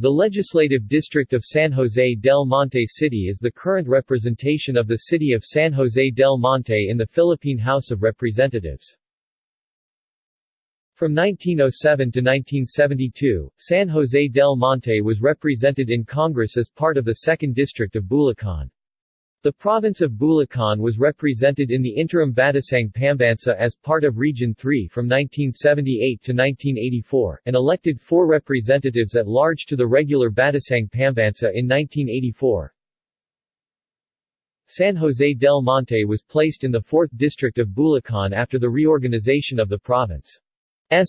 The legislative district of San Jose del Monte City is the current representation of the city of San Jose del Monte in the Philippine House of Representatives. From 1907 to 1972, San Jose del Monte was represented in Congress as part of the 2nd District of Bulacan. The province of Bulacan was represented in the interim Batasang Pambansa as part of Region 3 from 1978 to 1984, and elected four representatives at large to the regular Batasang Pambansa in 1984. San Jose del Monte was placed in the 4th District of Bulacan after the reorganization of the province's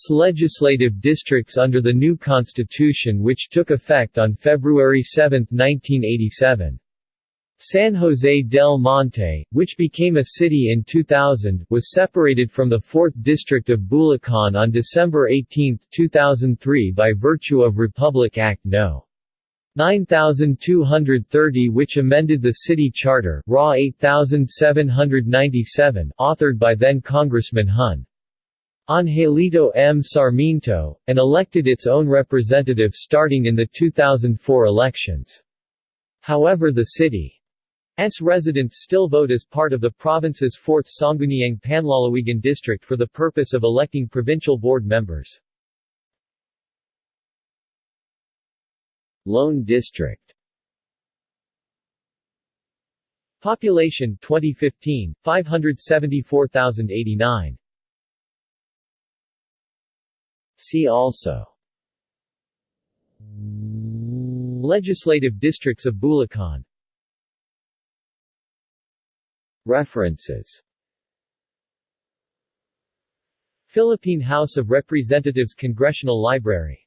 legislative districts under the new constitution which took effect on February 7, 1987. San Jose del Monte, which became a city in 2000, was separated from the 4th District of Bulacan on December 18, 2003 by virtue of Republic Act No. 9230 which amended the city charter RA 8797 authored by then Congressman Hun. Angelito M. Sarmiento, and elected its own representative starting in the 2004 elections. However the city S residents still vote as part of the province's 4th Sangguniang Panlalawigan district for the purpose of electing provincial board members. Lone District Population 2015 574,089 See also Legislative districts of Bulacan References. Philippine House of Representatives Congressional Library